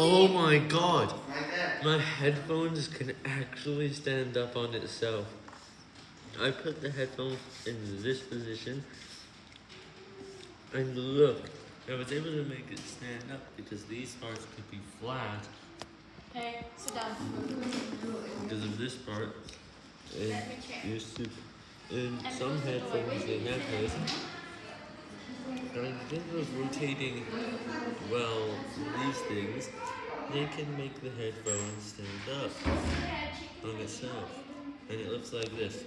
Oh my god! My headphones can actually stand up on itself. I put the headphones in this position, and look, I was able to make it stand up because these parts could be flat Hey, sit down. because of this part. And Let me check. used to, in And some close the door. headphones they have this. And instead of rotating, well, these things, they can make the headphones stand up on itself. And it looks like this.